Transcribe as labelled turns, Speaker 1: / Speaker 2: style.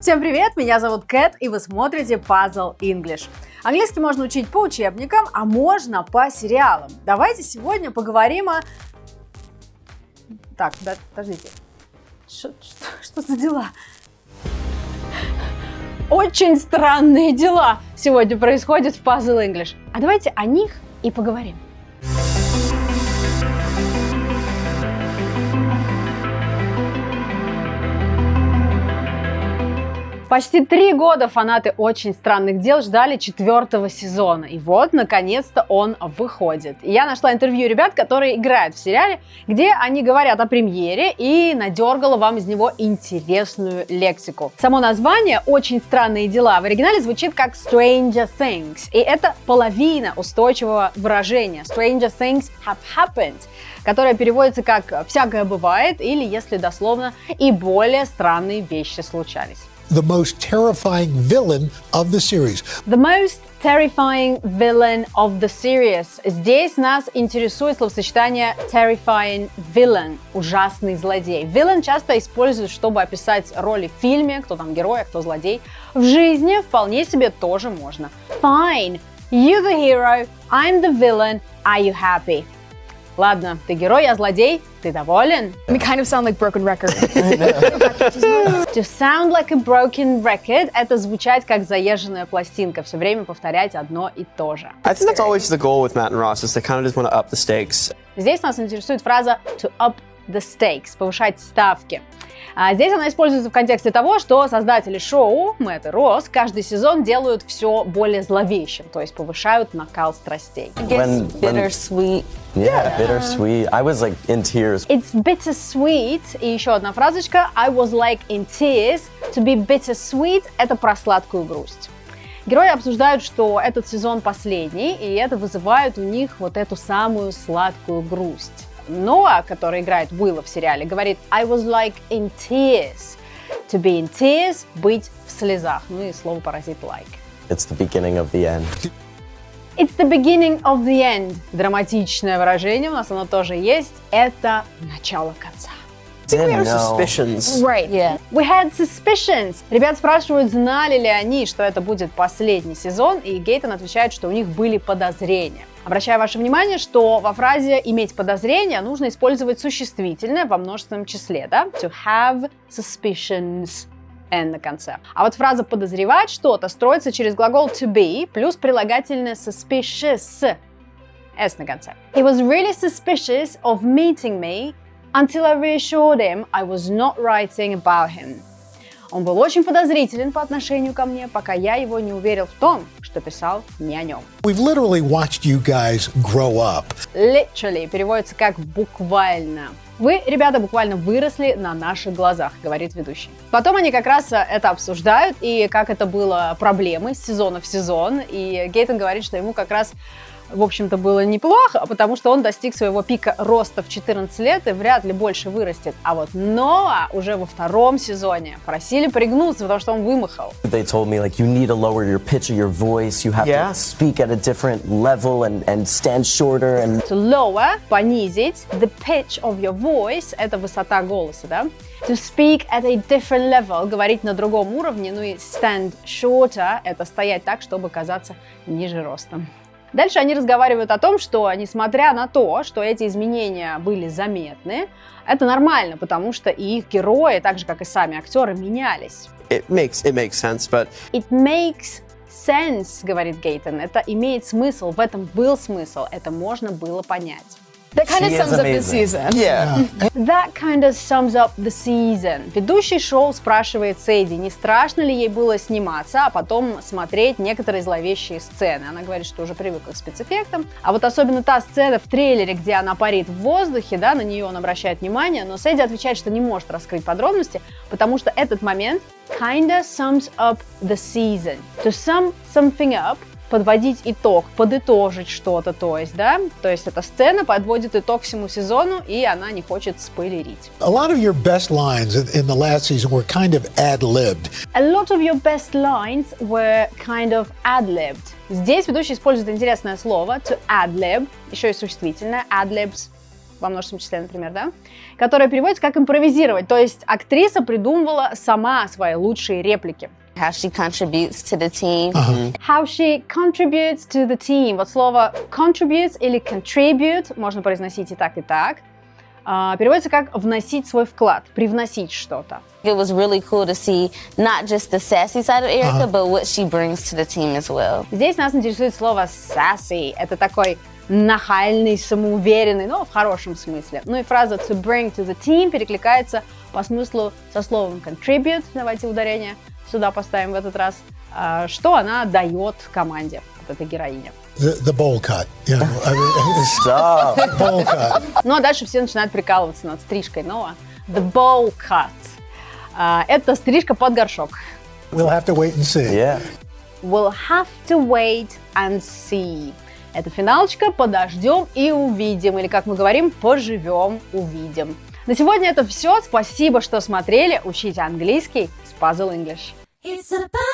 Speaker 1: Всем привет, меня зовут Кэт, и вы смотрите Puzzle English. Английский можно учить по учебникам, а можно по сериалам. Давайте сегодня поговорим о... Так, да, подождите. Что, что, что за дела? Очень странные дела сегодня происходят в Puzzle English. А давайте о них и поговорим. Почти три года фанаты «Очень странных дел» ждали четвертого сезона. И вот, наконец-то, он выходит. И я нашла интервью ребят, которые играют в сериале, где они говорят о премьере и надергала вам из него интересную лексику. Само название «Очень странные дела» в оригинале звучит как Stranger Things. И это половина устойчивого выражения. Stranger Things have happened которое переводится как «всякое бывает» или, если дословно, «и более странные вещи случались»
Speaker 2: the most terrifying villain of the series.
Speaker 1: The most terrifying villain of the series. Здесь нас интересует словосочетание terrifying villain, ужасный злодей. Villain часто используют, чтобы описать роли в фильме, кто там герой, а кто злодей. В жизни вполне себе тоже можно. Fine, you the hero, I'm the villain, are you happy? Ладно, ты герой, я злодей, ты доволен?
Speaker 3: We kind of sound like broken record.
Speaker 1: to sound like a broken record – это звучать как заезженная пластинка, все время повторять одно и то же.
Speaker 4: I think that's always the goal with Matt and Ross, is they kind of just want to up the stakes.
Speaker 1: Здесь нас интересует фраза to up the stakes, повышать ставки. А здесь она используется в контексте того, что создатели шоу, Мэтт и Росс, каждый сезон делают все более зловещим, то есть повышают накал страстей.
Speaker 5: When, bittersweet. Yeah, bittersweet. I was like in tears.
Speaker 1: It's bittersweet. И еще одна фразочка. I was like in tears. To be bittersweet – это про сладкую грусть. Герои обсуждают, что этот сезон последний, и это вызывает у них вот эту самую сладкую грусть. Ноа, который играет Уилла в сериале, говорит I was like in tears. To be in tears – быть в слезах. Ну и слово паразит like.
Speaker 5: It's the beginning of the end.
Speaker 1: It's the beginning of the end. Драматичное выражение у нас оно тоже есть. Это начало конца.
Speaker 4: We had suspicions.
Speaker 1: Right, yeah. We had suspicions. Ребят спрашивают, знали ли они, что это будет последний сезон, и Гейтон отвечает, что у них были подозрения. Обращаю ваше внимание, что во фразе «иметь подозрение» нужно использовать существительное во множественном числе, да? To have suspicions n на конце. А вот фраза «подозревать что-то» строится через глагол to be плюс прилагательное suspicious s на конце. He was really suspicious of meeting me until I reassured him I was not writing about him. Он был очень подозрителен по отношению ко мне, пока я его не уверил в том, что писал не о нем.
Speaker 2: We've literally watched you guys grow up.
Speaker 1: Literally переводится как буквально. Вы, ребята, буквально выросли на наших глазах, говорит ведущий. Потом они как раз это обсуждают, и как это было проблемой с сезона в сезон. И Гейтон говорит, что ему как раз в общем-то, было неплохо, потому что он достиг своего пика роста в 14 лет и вряд ли больше вырастет. А вот Ноа уже во втором сезоне просили пригнуться, потому что он вымахал.
Speaker 5: They told me, like, you need to lower your pitch of your voice, you have yeah. to speak at a different level and, and stand shorter. And...
Speaker 1: To lower, понизить, the pitch of your voice, это высота голоса, да? To speak at a different level, говорить на другом уровне, ну и stand shorter, это стоять так, чтобы казаться ниже ростом. Дальше они разговаривают о том, что несмотря на то, что эти изменения были заметны, это нормально, потому что и их герои, так же как и сами актеры, менялись.
Speaker 4: It makes, it makes sense, but...
Speaker 1: It makes sense, говорит Гейтон. Это имеет смысл, в этом был смысл, это можно было понять.
Speaker 3: That kind of sums up the season.
Speaker 4: Yeah.
Speaker 1: That kind of sums up the season. Ведущий шоу спрашивает Сэйди, не страшно ли ей было сниматься, а потом смотреть некоторые зловещие сцены. Она говорит, что уже привыкла к спецэффектам. А вот особенно та сцена в трейлере, где она парит в воздухе, да, на нее он обращает внимание, но Сэйди отвечает, что не может раскрыть подробности, потому что этот момент kinda sums up the season. To sum something up подводить итог, подытожить что-то, то есть, да, то есть эта сцена подводит итог всему сезону, и она не хочет спойлерить.
Speaker 2: A lot of your best lines in the last season were kind of ad-libbed.
Speaker 1: A lot of your best lines were kind of ad-libbed. Здесь ведущий использует интересное слово to ad-lib, еще и существительное, ad-libs, во множественном числе, например, да, которая переводится как импровизировать, то есть актриса придумывала сама свои лучшие реплики.
Speaker 6: How she contributes to the team.
Speaker 1: How she contributes to the team. Вот слово contributes или contribute можно произносить и так, и так. А, переводится как вносить свой вклад, привносить что-то.
Speaker 6: It was really cool to see not just the sassy side of Erica, but what she brings to the team as well.
Speaker 1: Здесь нас интересует слово sassy. Это такой нахальный, самоуверенный, но в хорошем смысле. Ну и фраза to bring to the team перекликается по смыслу со словом contribute, давайте ударение сюда поставим в этот раз, а, что она дает команде, вот эта героиня.
Speaker 2: The, the bowl cut. You know, I mean,
Speaker 5: Stop.
Speaker 2: bowl cut.
Speaker 1: Ну а дальше все начинают прикалываться над стрижкой Ноа. The bowl cut. А, Это стрижка под горшок.
Speaker 2: We'll have to wait and see.
Speaker 5: Yeah.
Speaker 1: We'll have to wait and see. Это финалочка, подождем и увидим. Или, как мы говорим, поживем, увидим. На сегодня это все. Спасибо, что смотрели. Учите английский с Puzzle English.
Speaker 7: It's a party.